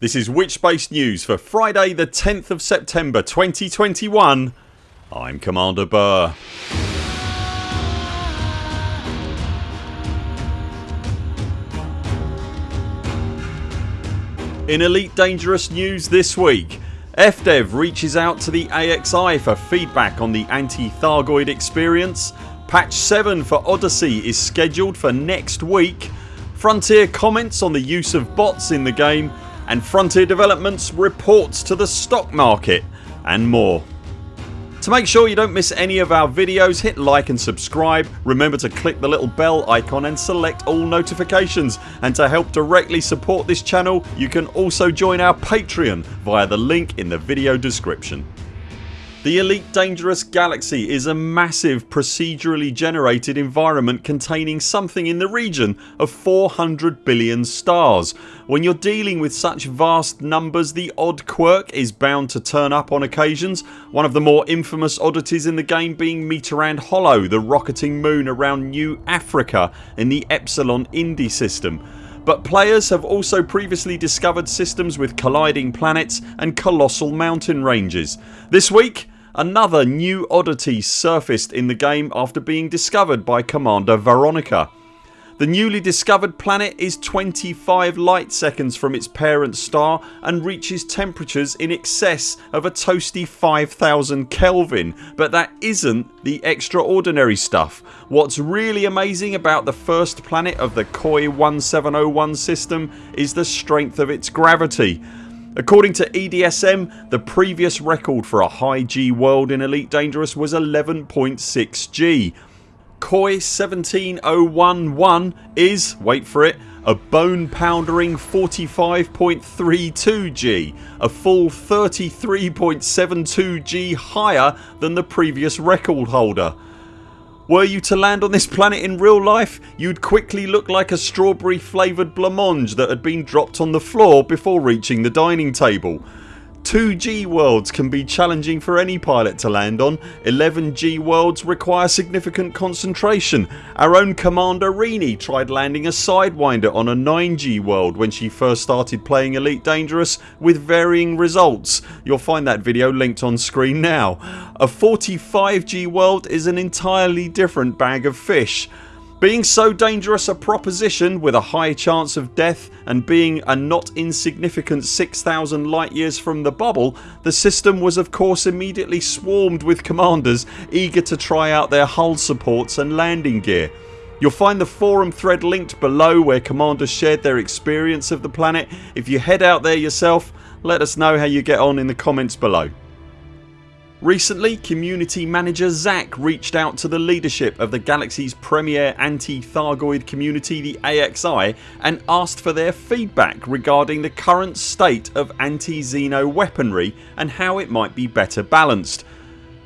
This is Witchspace News for Friday the 10th of September 2021 I'm Commander Buur. In Elite Dangerous news this week FDev reaches out to the AXI for feedback on the anti-Thargoid experience. Patch 7 for Odyssey is scheduled for next week. Frontier comments on the use of bots in the game and Frontier Developments reports to the stock market and more. To make sure you don't miss any of our videos hit like and subscribe, remember to click the little bell icon and select all notifications and to help directly support this channel you can also join our Patreon via the link in the video description. The Elite Dangerous Galaxy is a massive procedurally generated environment containing something in the region of 400 billion stars. When you're dealing with such vast numbers the odd quirk is bound to turn up on occasions, one of the more infamous oddities in the game being Mitterand Hollow the rocketing moon around New Africa in the Epsilon Indi system but players have also previously discovered systems with colliding planets and colossal mountain ranges. This week Another new oddity surfaced in the game after being discovered by Commander Veronica. The newly discovered planet is 25 light seconds from its parent star and reaches temperatures in excess of a toasty 5000 Kelvin but that isn't the extraordinary stuff. What's really amazing about the first planet of the KOI 1701 system is the strength of its gravity. According to EDSM the previous record for a high G world in Elite Dangerous was 11.6 G. KOI 17011 is, wait for it, a bone poundering 45.32 G, a full 33.72 G higher than the previous record holder. Were you to land on this planet in real life you'd quickly look like a strawberry flavoured blancmange that had been dropped on the floor before reaching the dining table. 2G worlds can be challenging for any pilot to land on. 11G worlds require significant concentration. Our own Commander Rini tried landing a Sidewinder on a 9G world when she first started playing Elite Dangerous with varying results. You'll find that video linked on screen now. A 45G world is an entirely different bag of fish. Being so dangerous a proposition with a high chance of death and being a not insignificant 6000 light years from the bubble the system was of course immediately swarmed with commanders eager to try out their hull supports and landing gear. You'll find the forum thread linked below where commanders shared their experience of the planet. If you head out there yourself let us know how you get on in the comments below. Recently community manager Zac reached out to the leadership of the galaxy's premier anti-Thargoid community the AXI and asked for their feedback regarding the current state of anti-Xeno weaponry and how it might be better balanced.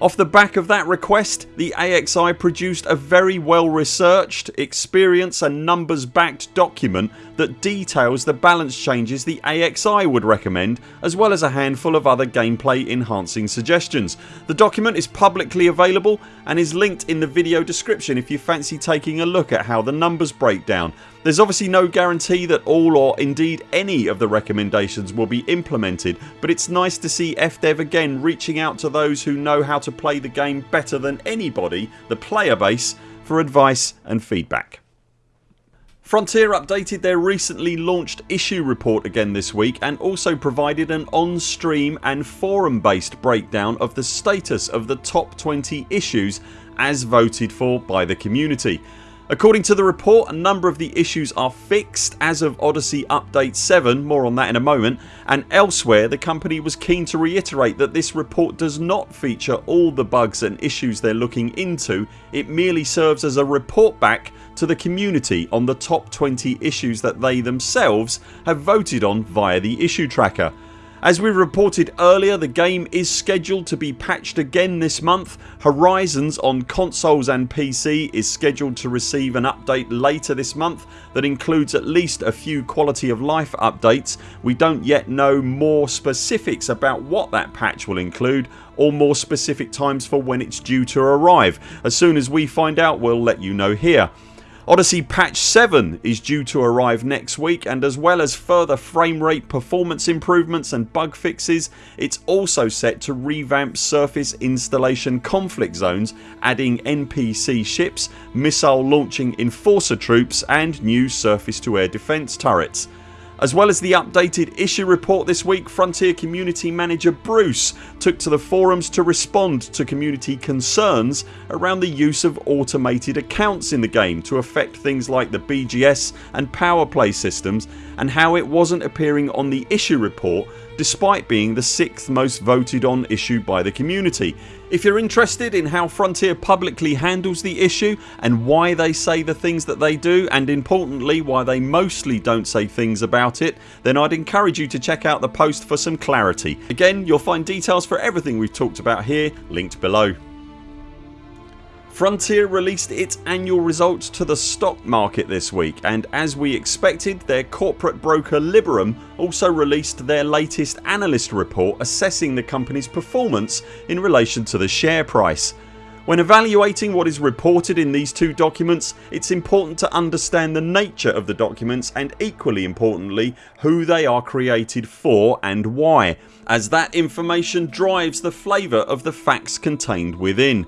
Off the back of that request the AXI produced a very well researched, experience and numbers backed document that details the balance changes the AXI would recommend as well as a handful of other gameplay enhancing suggestions. The document is publicly available and is linked in the video description if you fancy taking a look at how the numbers break down. There's obviously no guarantee that all or indeed any of the recommendations will be implemented but it's nice to see FDev again reaching out to those who know how to play the game better than anybody, the player base, for advice and feedback. Frontier updated their recently launched issue report again this week and also provided an on stream and forum based breakdown of the status of the top 20 issues as voted for by the community. According to the report a number of the issues are fixed as of Odyssey update 7 more on that in a moment. And elsewhere the company was keen to reiterate that this report does not feature all the bugs and issues they're looking into. It merely serves as a report back to the community on the top 20 issues that they themselves have voted on via the issue tracker. As we reported earlier the game is scheduled to be patched again this month. Horizons on consoles and PC is scheduled to receive an update later this month that includes at least a few quality of life updates. We don't yet know more specifics about what that patch will include or more specific times for when it's due to arrive. As soon as we find out we'll let you know here. Odyssey patch 7 is due to arrive next week and as well as further frame rate performance improvements and bug fixes it's also set to revamp surface installation conflict zones adding NPC ships, missile launching enforcer troops and new surface to air defence turrets. As well as the updated issue report this week Frontier community manager Bruce took to the forums to respond to community concerns around the use of automated accounts in the game to affect things like the BGS and power play systems and how it wasn't appearing on the issue report despite being the 6th most voted on issue by the community. If you're interested in how Frontier publicly handles the issue and why they say the things that they do and importantly why they mostly don't say things about it then I'd encourage you to check out the post for some clarity. Again you'll find details for everything we've talked about here linked below. Frontier released its annual results to the stock market this week and as we expected their corporate broker Liberum also released their latest analyst report assessing the company's performance in relation to the share price. When evaluating what is reported in these two documents it's important to understand the nature of the documents and equally importantly who they are created for and why as that information drives the flavour of the facts contained within.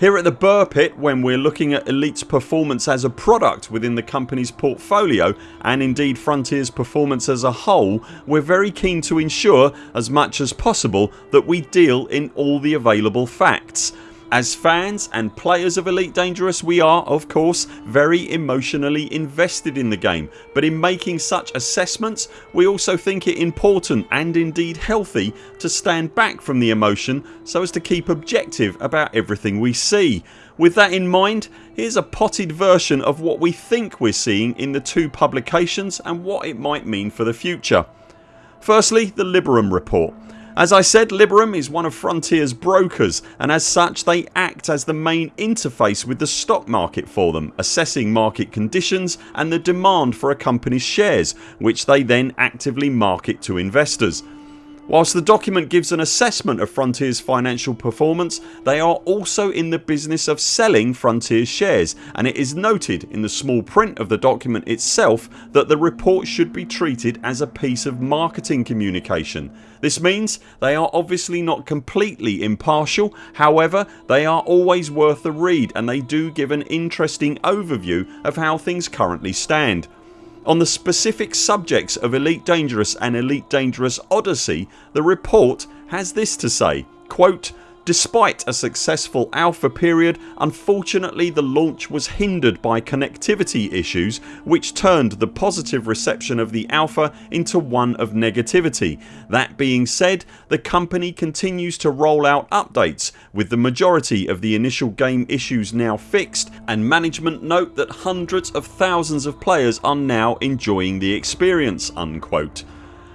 Here at the Buur Pit when we're looking at Elite's performance as a product within the company's portfolio and indeed Frontiers performance as a whole we're very keen to ensure as much as possible that we deal in all the available facts as fans and players of Elite Dangerous we are of course very emotionally invested in the game but in making such assessments we also think it important and indeed healthy to stand back from the emotion so as to keep objective about everything we see. With that in mind here's a potted version of what we think we're seeing in the two publications and what it might mean for the future. Firstly the Liberum report. As I said Liberum is one of Frontiers brokers and as such they act as the main interface with the stock market for them assessing market conditions and the demand for a company's shares which they then actively market to investors. Whilst the document gives an assessment of Frontiers financial performance they are also in the business of selling Frontiers shares and it is noted in the small print of the document itself that the report should be treated as a piece of marketing communication. This means they are obviously not completely impartial however they are always worth a read and they do give an interesting overview of how things currently stand. On the specific subjects of Elite Dangerous and Elite Dangerous Odyssey the report has this to say quote, Despite a successful alpha period unfortunately the launch was hindered by connectivity issues which turned the positive reception of the alpha into one of negativity. That being said the company continues to roll out updates with the majority of the initial game issues now fixed and management note that hundreds of thousands of players are now enjoying the experience unquote.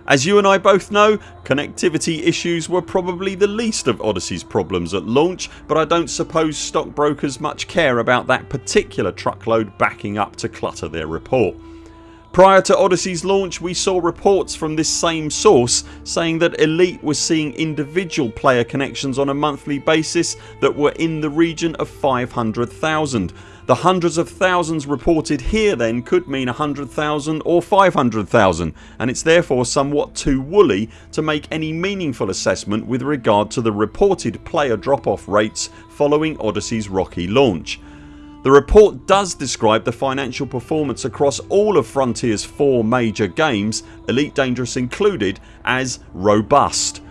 As you and I both know connectivity issues were probably the least of Odyssey's problems at launch but I don't suppose stockbrokers much care about that particular truckload backing up to clutter their report. Prior to Odyssey's launch we saw reports from this same source saying that Elite was seeing individual player connections on a monthly basis that were in the region of 500,000 the hundreds of thousands reported here then could mean 100,000 or 500,000 and it's therefore somewhat too woolly to make any meaningful assessment with regard to the reported player drop off rates following Odyssey's rocky launch. The report does describe the financial performance across all of Frontiers 4 major games, Elite Dangerous included, as robust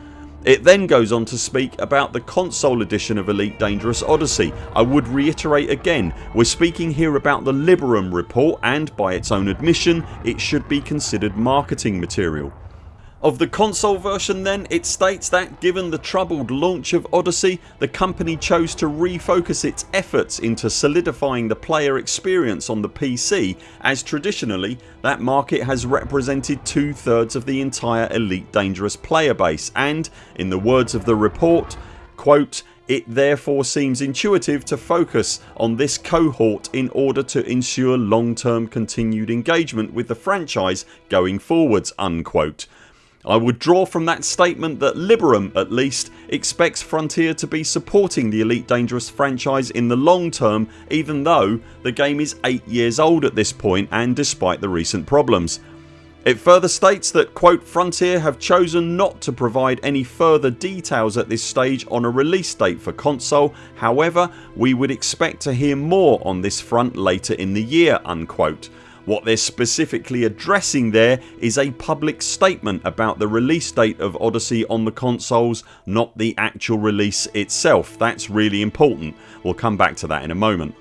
it then goes on to speak about the console edition of Elite Dangerous Odyssey. I would reiterate again we're speaking here about the Liberum report and by its own admission it should be considered marketing material. Of the console version then it states that given the troubled launch of Odyssey the company chose to refocus its efforts into solidifying the player experience on the PC as traditionally that market has represented two thirds of the entire Elite Dangerous player base and, in the words of the report, quote, it therefore seems intuitive to focus on this cohort in order to ensure long term continued engagement with the franchise going forwards unquote. I would draw from that statement that Liberum at least expects Frontier to be supporting the Elite Dangerous franchise in the long term even though the game is 8 years old at this point and despite the recent problems. It further states that quote Frontier have chosen not to provide any further details at this stage on a release date for console however we would expect to hear more on this front later in the year unquote. What they're specifically addressing there is a public statement about the release date of Odyssey on the consoles not the actual release itself. That's really important. We'll come back to that in a moment.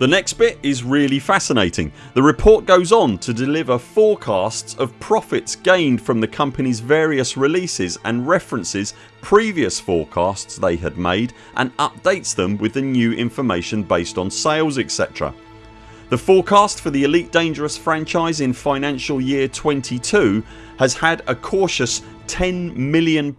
The next bit is really fascinating. The report goes on to deliver forecasts of profits gained from the company's various releases and references previous forecasts they had made and updates them with the new information based on sales etc. The forecast for the Elite Dangerous franchise in financial year 22 has had a cautious £10 million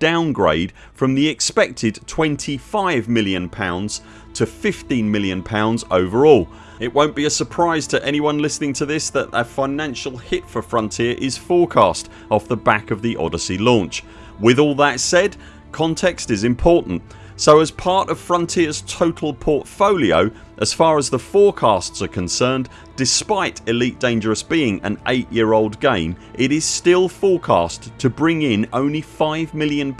downgrade from the expected £25 million to £15 million overall. It won't be a surprise to anyone listening to this that a financial hit for Frontier is forecast off the back of the Odyssey launch. With all that said context is important so as part of Frontiers total portfolio as far as the forecasts are concerned despite Elite Dangerous being an 8 year old game it is still forecast to bring in only £5 million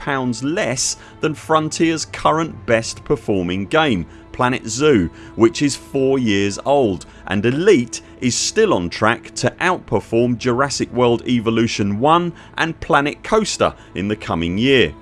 less than Frontiers current best performing game Planet Zoo which is 4 years old and Elite is still on track to outperform Jurassic World Evolution 1 and Planet Coaster in the coming year.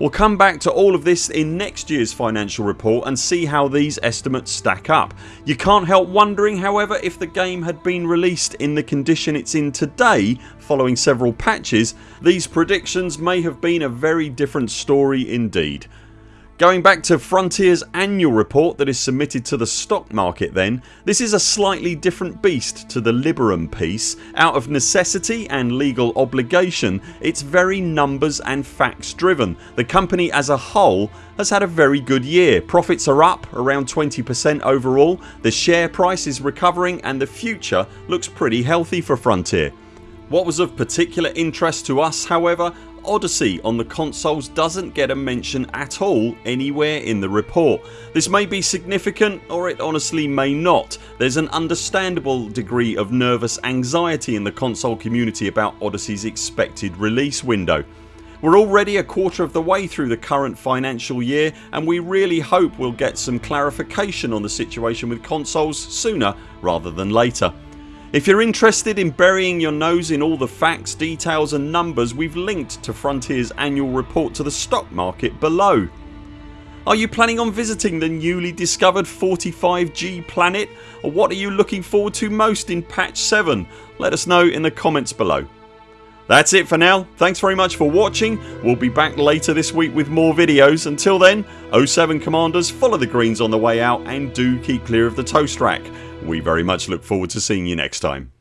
We'll come back to all of this in next years financial report and see how these estimates stack up. You can't help wondering however if the game had been released in the condition it's in today following several patches these predictions may have been a very different story indeed. Going back to Frontiers annual report that is submitted to the stock market then this is a slightly different beast to the Liberum piece. Out of necessity and legal obligation it's very numbers and facts driven. The company as a whole has had a very good year. Profits are up around 20% overall, the share price is recovering and the future looks pretty healthy for Frontier. What was of particular interest to us however Odyssey on the consoles doesn't get a mention at all anywhere in the report. This may be significant or it honestly may not. There's an understandable degree of nervous anxiety in the console community about Odyssey's expected release window. We're already a quarter of the way through the current financial year and we really hope we'll get some clarification on the situation with consoles sooner rather than later. If you're interested in burying your nose in all the facts, details and numbers we've linked to Frontiers annual report to the stock market below. Are you planning on visiting the newly discovered 45G planet or what are you looking forward to most in patch 7? Let us know in the comments below. That's it for now. Thanks very much for watching. We'll be back later this week with more videos. Until then 0 7 CMDRs follow the greens on the way out and do keep clear of the toast rack. We very much look forward to seeing you next time.